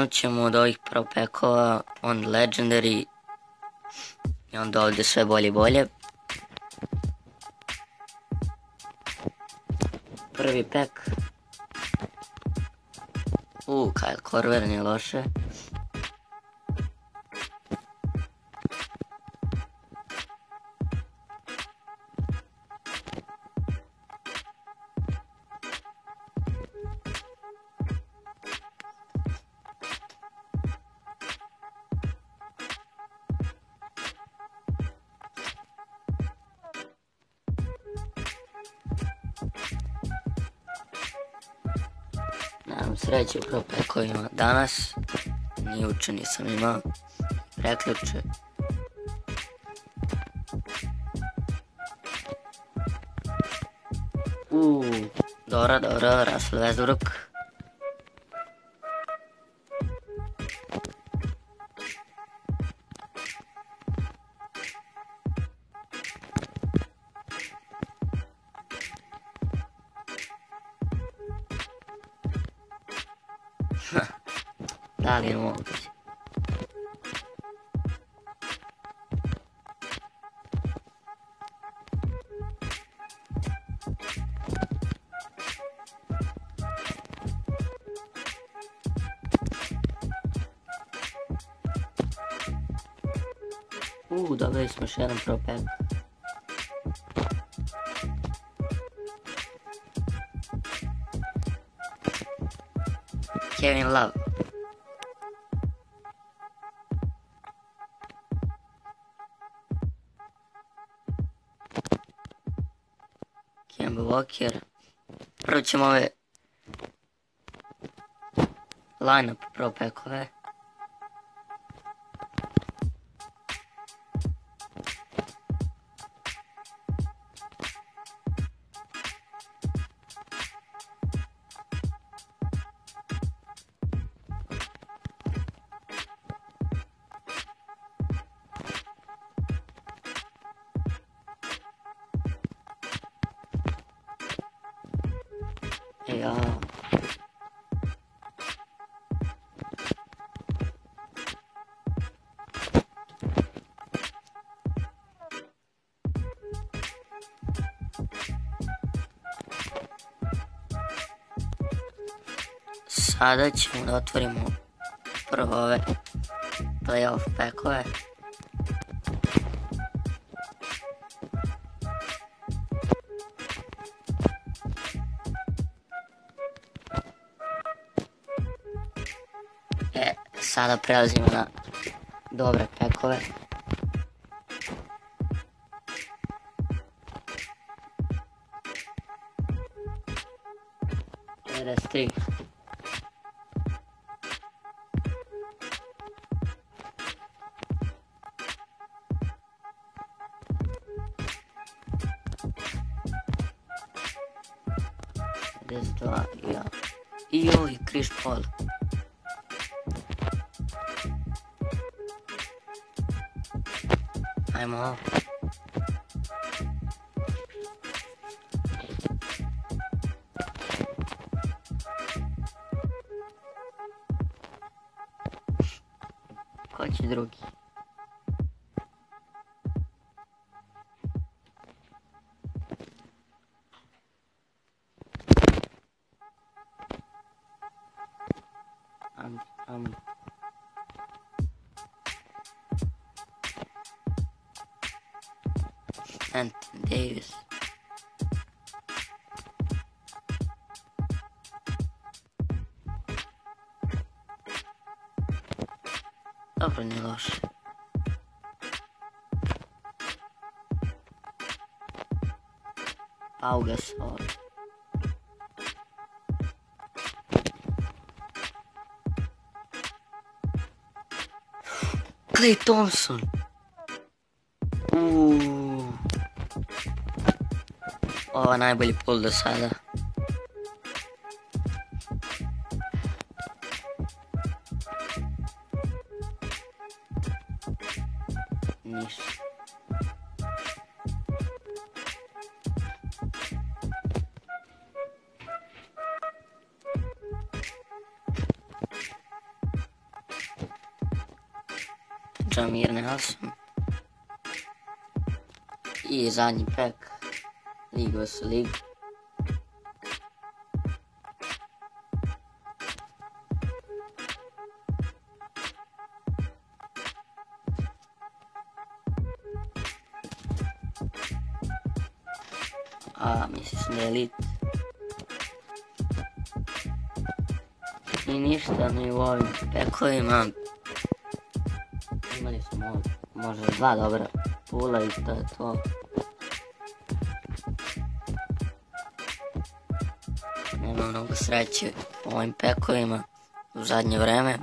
Krenut ćemo od ovih pro pekova, on legendary i onda ovdje sve bolje i bolje. Prvi pek. U, Kyle Korver nije loše. Nemam sreće u propekovima danas. Ni uče nisam imao. Preključe. Uuu, dobro, Russell Westbrook. Da li Dalej łączyć. Uuu, dawaj, smash 1 proper. here love. Kjem blokir. Prvo ćemo ove lineup pro pekove. Otvorimo prvo ove playoff packove. Sada prelazimo na dobre pekove. tri. dva, ja. I joj, Chris Paul. I'm off. Хоч другий. Um, um. Anthony Davis. Dobra, nie losz. Paugas, or... Clay Thompson. Ooh. Uuu. Ovo je najbolji pul do sada. Ništa. Džamir Nelson. I zadnji pek. Su ligu. A, mislim da je lit. I ništa ni u ovim pekovima. Imali smo možda dva dobra pula i to je to. Mnogo sreće u ovim pekovima u zadnje vreme.